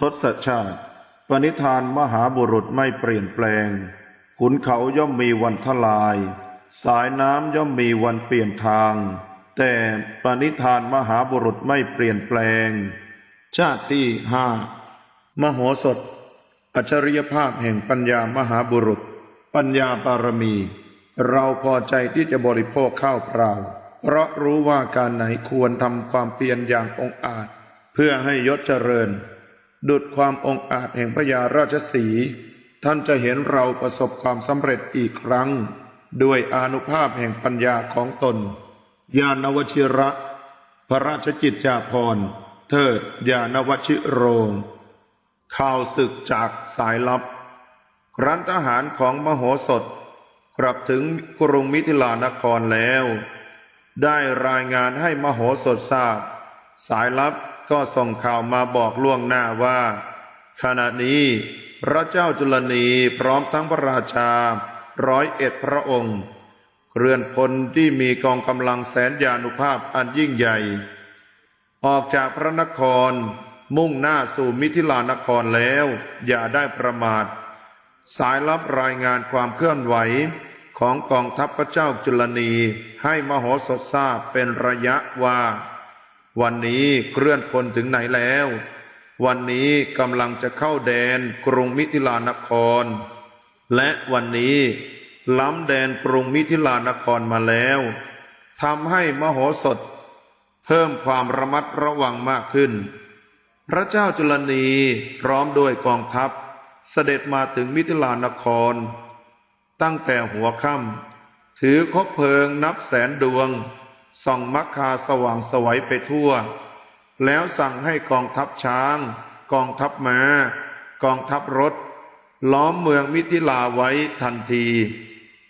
ทศชาติ ปณิธานมหาบุรุษไม่เปลี่ยนแปลง ขุนเขาย่อมมีวันทลาย สายน้ำย่อมมีวันเปลี่ยนทาง แต่ปณิธานมหาบุรุษไม่เปลี่ยนแปลง ชาติที่ห้ามโหสถ อัจฉริยภาพแห่งปัญญามหาบุรุษ ปัญญาบารมี เราพอใจที่จะบริโภคข้าวเปล่า เพราะรู้ว่าการไหนควรทำความเพียรอย่างองอาจ เพื่อให้ยศเจริญ ดุดความองอาจแห่งพญาราชสี ท่านจะเห็นเราประสบความสำเร็จอีกครั้ง ด้วยอนุภาพแห่งปัญญาของตน ญาณวชิระ พระราชกิจจาภรณ์ เทิดญาณวชิโรง ข่าวศึกจากสายลับ ครั้นทหารของมโหสถ กลับถึงกรุงมิถิลานครแล้ว ได้รายงานให้มโหสถทราบ สายลับ ก็ส่งข่าวมาบอกล่วงหน้าว่า ขณะนี้พระเจ้าจุลนีพร้อมทั้งพระราชาร้อยเอ็ดพระองค์เคลื่อนพลที่มีกองกำลังแสนยานุภาพอันยิ่งใหญ่ ออกจากพระนครมุ่งหน้าสู่มิถิลานครแล้ว อย่าได้ประมาท สายลับรายงานความเคลื่อนไหวของกองทัพพระเจ้าจุลนีให้มโหสถทราบเป็นระยะว่า วันนี้เคลื่อนพลถึงไหนแล้ว วันนี้กำลังจะเข้าแดนกรุงมิถิลานคร และวันนี้ล้ำแดนกรุงมิถิลานครมาแล้วทำให้มโหสถ เพิ่มความระมัดระวังมากขึ้น พระเจ้าจุลนีพร้อมด้วยกองทัพเสด็จมาถึงมิถิลานคร ตั้งแต่หัวค่ำถือคบเพลิงนับแสนดวง ส่องมักคาสว่างสวัยไปทั่ว แล้วสั่งให้กองทัพช้าง กองทัพมา้า กองทัพรถ ล้อมเมืองมิถิลาไว้ทันที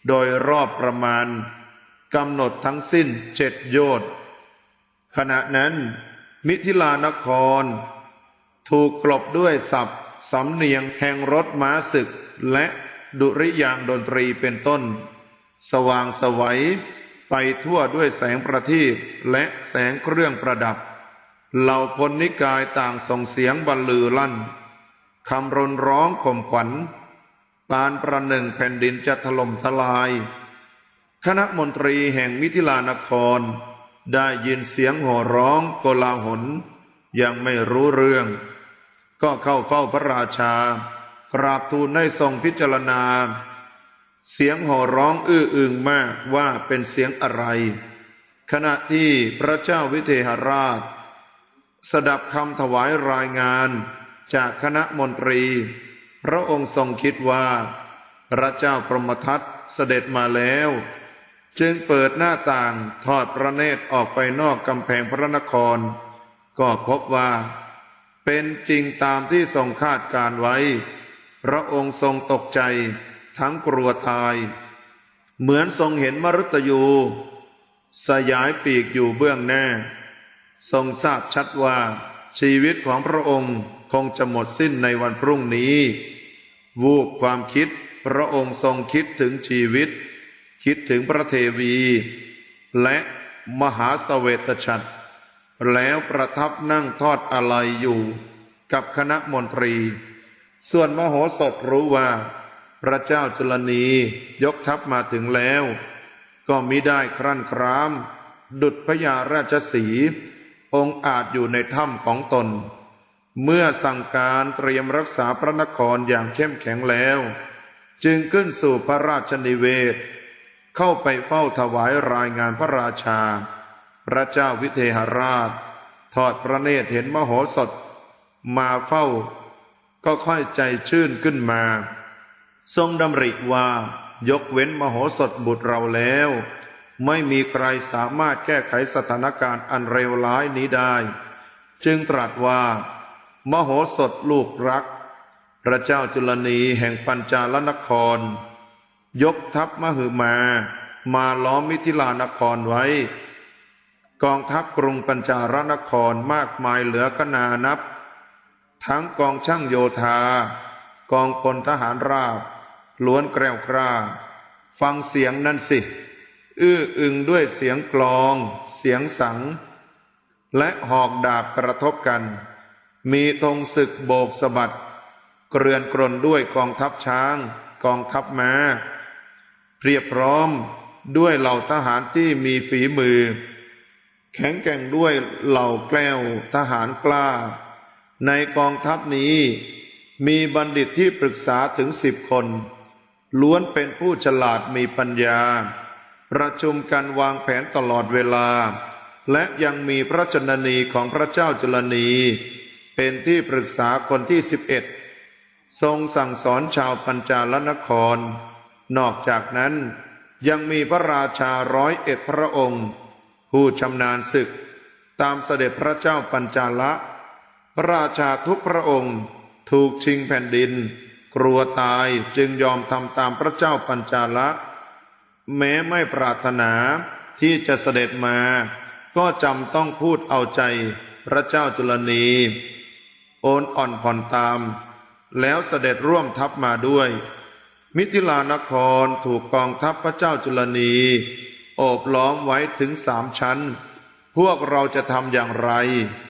โดยรอบประมาณกำหนดทั้งสิ้นเจ็ดโยชน์ขณะนั้น มิถิลานคร ถูกกลบด้วยศัพท์สำเนียงแห่งรถม้าศึกและดุริยางดนตรีเป็นต้น สว่างสวัย ไปทั่วด้วยแสงประทีปและแสงเครื่องประดับ เหล่าพลนิกายต่างส่งเสียงบรรลือลั่นคำรนร้องข่มขวัญ ปานประหนึ่งแผ่นดินจะถล่มทลาย คณะมนตรีแห่งมิถิลานคร ได้ยินเสียงโห่ร้องโกลาหล ยังไม่รู้เรื่อง ก็เข้าเฝ้าพระราชา กราบทูลให้ทรงพิจารณา เสียงโห่ร้องอื้ออึงมากว่าเป็นเสียงอะไร ขณะที่พระเจ้าวิเทหราช สดับคำถวายรายงานจากคณะมนตรี พระองค์ทรงคิดว่า พระเจ้าพรหมทัตเสด็จมาแล้ว จึงเปิดหน้าต่างทอดพระเนตรออกไปนอกกำแพงพระนคร ก็พบว่า เป็นจริงตามที่ทรงคาดการไว้ พระองค์ทรงตกใจ ทั้งกลัวตาย เหมือนทรงเห็นมรุตยู สยายปีกอยู่เบื้องหน้า ทรงทราบชัดว่าชีวิตของพระองค์คงจะหมดสิ้นในวันพรุ่งนี้ วูบความคิดพระองค์ทรงคิดถึงชีวิต คิดถึงพระเทวี และมหาสเวตฉัตรแล้วประทับนั่งทอดอะไรอยู่กับคณะมนตรี ส่วนมโหสถรู้ว่า พระเจ้าจุลนียกทัพมาถึงแล้ว ก็มิได้ครั่นคราม ดุจพญาราชสีองค์อาจอยู่ในถ้ำของตน เมื่อสั่งการเตรียมรักษาพระนครอย่างเข้มแข็งแล้ว จึงขึ้นสู่พระราชนิเวศ เข้าไปเฝ้าถวายรายงานพระราชา พระเจ้าวิเทหราช ทอดพระเนตรเห็นมโหสถ มาเฝ้า ก็ค่อยใจชื่นขึ้นมา ทรงดำริว่า ยกเว้นมโหสถบุตรเราแล้ว ไม่มีใครสามารถแก้ไขสถานการณ์อันเลวร้ายนี้ได้ จึงตรัสว่า มโหสถลูกรัก พระเจ้าจุลนีแห่งปัญจาลนคร ยกทัพมหึมา มาล้อมมิถิลานครไว้ กองทัพกรุงปัญจารนครมากมายเหลือขนานับ ทั้งกองช่างโยธากองพลทหารราบ ล้วนแกล้วกล้า ฟังเสียงนั่นสิ อื้ออึงด้วยเสียงกลอง เสียงสัง และหอกดาบกระทบกัน มีธงศึกโบกสะบัด เกรือนกรนด้วยกองทัพช้าง กองทัพม้า เพียบพร้อมด้วยเหล่าทหารที่มีฝีมือ แข็งแกร่งด้วยเหล่าแกล้วทหารกล้า ในกองทัพนี้มีบัณฑิตที่ปรึกษาถึงสิบคน ล้วนเป็นผู้ฉลาดมีปัญญา ประชุมกันวางแผนตลอดเวลา และยังมีพระชนนีของพระเจ้าจุลนี เป็นที่ปรึกษาคนที่สิบเอ็ดทรงสั่งสอนชาวปัญจาลนคร นอกจากนั้นยังมีพระราชาร้อยเอ็ดพระองค์ ผู้ชำนาญศึก ตามเสด็จพระเจ้าปัญจาละ พระราชาทุกพระองค์ถูกชิงแผ่นดิน กลัวตายจึงยอมทำตามพระเจ้าปัญจาละแม้ไม่ปรารถนาที่จะเสด็จมา ก็จำต้องพูดเอาใจพระเจ้าจุลนีโอนอ่อนผ่อนตาม แล้วเสด็จร่วมทัพมาด้วย มิถิลานครถูกกองทัพพระเจ้าจุลนีโอบล้อมไว้ถึงสามชั้น พวกเราจะทำอย่างไร